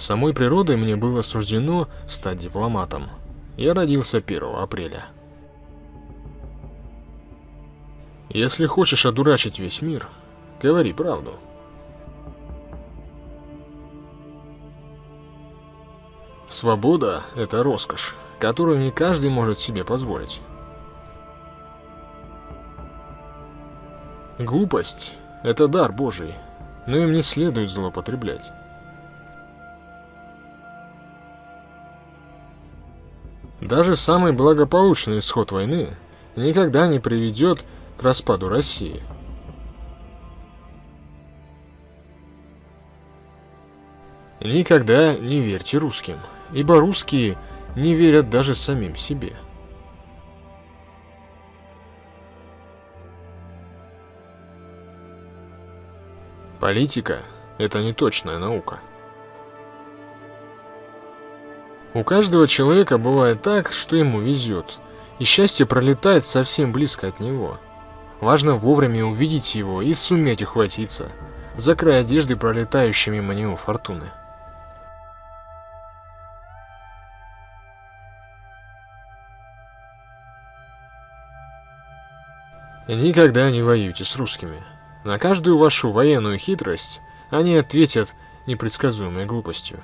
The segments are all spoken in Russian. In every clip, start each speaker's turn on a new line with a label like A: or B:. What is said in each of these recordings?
A: Самой природой мне было суждено стать дипломатом. Я родился 1 апреля. Если хочешь одурачить весь мир, говори правду. Свобода – это роскошь, которую не каждый может себе позволить. Глупость – это дар Божий, но им не следует злоупотреблять. Даже самый благополучный исход войны никогда не приведет к распаду России. Никогда не верьте русским, ибо русские не верят даже самим себе. Политика – это не точная наука. У каждого человека бывает так, что ему везет, и счастье пролетает совсем близко от него. Важно вовремя увидеть его и суметь ухватиться за край одежды, пролетающей мимо него фортуны. Никогда не воюйте с русскими. На каждую вашу военную хитрость они ответят непредсказуемой глупостью.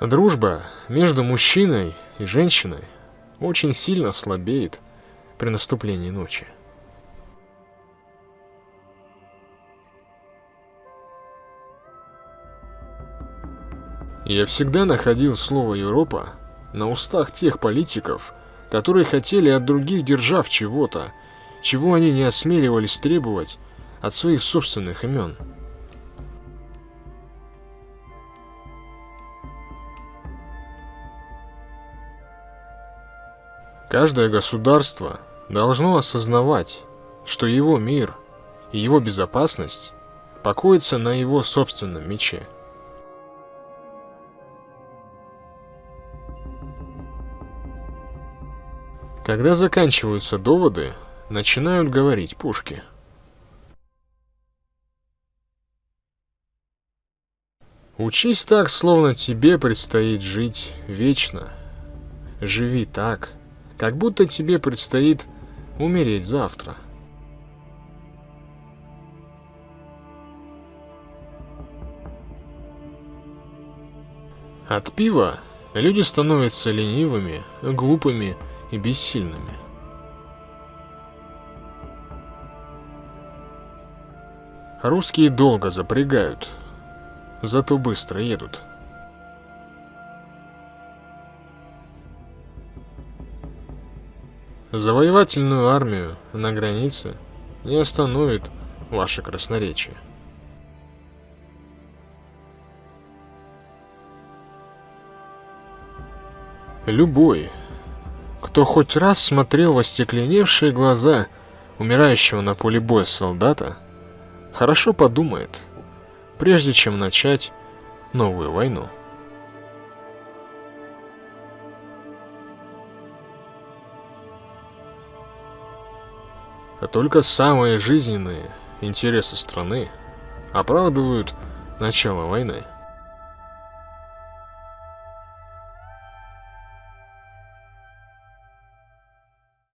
A: Дружба между мужчиной и женщиной очень сильно слабеет при наступлении ночи. Я всегда находил слово «Европа» на устах тех политиков, которые хотели от других держав чего-то, чего они не осмеливались требовать от своих собственных имен. Каждое государство должно осознавать, что его мир и его безопасность покоятся на его собственном мече. Когда заканчиваются доводы, начинают говорить пушки. Учись так, словно тебе предстоит жить вечно. Живи так, как будто тебе предстоит умереть завтра. От пива люди становятся ленивыми, глупыми и бессильными. Русские долго запрягают, зато быстро едут. Завоевательную армию на границе не остановит ваше красноречие. Любой, кто хоть раз смотрел в остекленевшие глаза умирающего на поле боя солдата, хорошо подумает, прежде чем начать новую войну. А только самые жизненные интересы страны оправдывают начало войны.